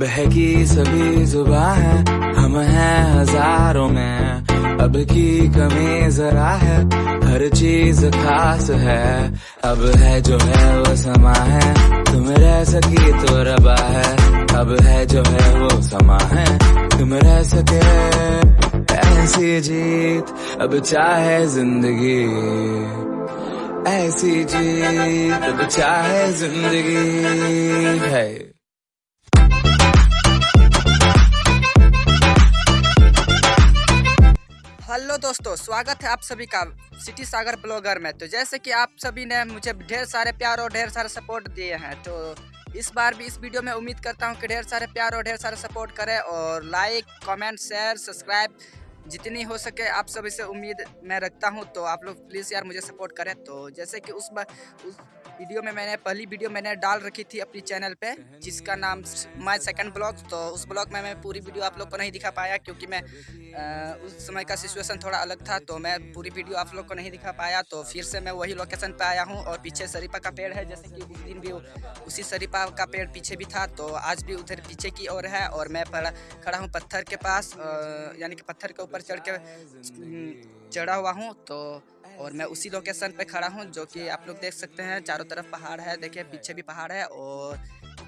बहकी सभी जुबा है, हम हैं हज़ारों में। अब की कमी जरा है, हर चीज़ खास है। अब है जो है वो समा है, तुम रह सकी तो रबा है। अब है जो है वो समा है, तुम रह सके। ऐसी जीत, अब चाहे ज़िंदगी। ऐसी जीत, अब चाहे ज़िंदगी। है। हेलो दोस्तों, स्वागत है आप सभी का सिटी सागर ब्लॉगर में। तो जैसे कि आप सभी ने मुझे ढेर सारे प्यार और ढेर सारे सपोर्ट दिए हैं तो इस बार भी इस वीडियो में उम्मीद करता हूँ कि ढेर सारे प्यार और ढेर सारे सपोर्ट करें और लाइक, कमेंट, शेयर, सब्सक्राइब जितनी हो सके आप सभी से उम्मीद मैं रखता हूँ। तो आप लोग प्लीज़ यार मुझे सपोर्ट करें। तो जैसे कि उस बार उस वीडियो में मैंने पहली वीडियो मैंने डाल रखी थी अपनी चैनल पे जिसका नाम माय सेकंड ब्लॉग तो उस ब्लॉग में मैं पूरी वीडियो आप लोग को नहीं दिखा पाया क्योंकि मैं आ, उस समय का सिचुएशन थोड़ा अलग था तो मैं पूरी वीडियो आप लोग को नहीं दिखा पाया। तो फिर से मैं वही लोकेशन पर आया हूँ और पीछे शरीफा का पेड़ है जैसे कि उस दिन भी उसी शरीफा का पेड़ पीछे भी था तो आज भी उधर पीछे की ओर है और मैं खड़ा हूँ पत्थर के पास यानी कि पत्थर के ऊपर चढ़ के चढ़ा हुआ हूँ तो और मैं उसी लोकेशन पे खड़ा हूँ जो कि आप लोग देख सकते हैं चारों तरफ़ पहाड़ है देखिए पीछे भी पहाड़ है और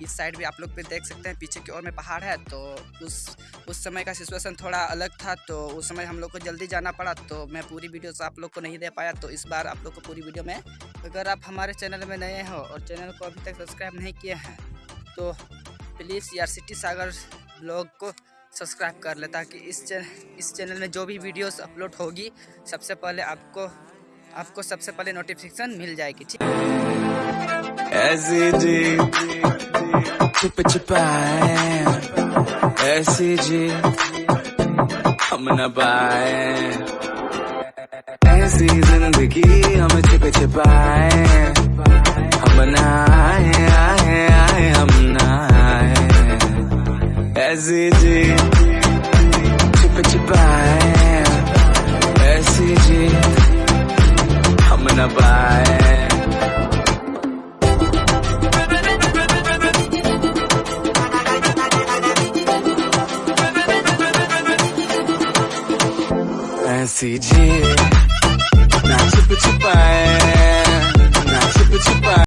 इस साइड भी आप लोग भी देख सकते हैं पीछे की ओर में पहाड़ है तो उस उस समय का सिचुएशन थोड़ा अलग था तो उस समय हम लोग को जल्दी जाना पड़ा तो मैं पूरी वीडियो आप लोग को नहीं दे पाया तो इस बार आप लोग को पूरी वीडियो में अगर आप हमारे चैनल में नए हो और चैनल को अभी तक सब्सक्राइब नहीं किए हैं तो प्लीज़ यार सिटी सागर ब्लॉग को सब्सक्राइब कर ले ताकि इस चैनल इस चैनल में जो भी वीडियोस अपलोड होगी सबसे पहले आपको आपको सबसे पहले नोटिफिकेशन मिल जाएगी, ठीक? ऐसी जी, छुप छुपाए हम ऐसी ज़िंदगी हम छुप हम न आए आए आए, हम न आए। जी ऐसी जी ना छुप छुपाए ना छुप छुपाए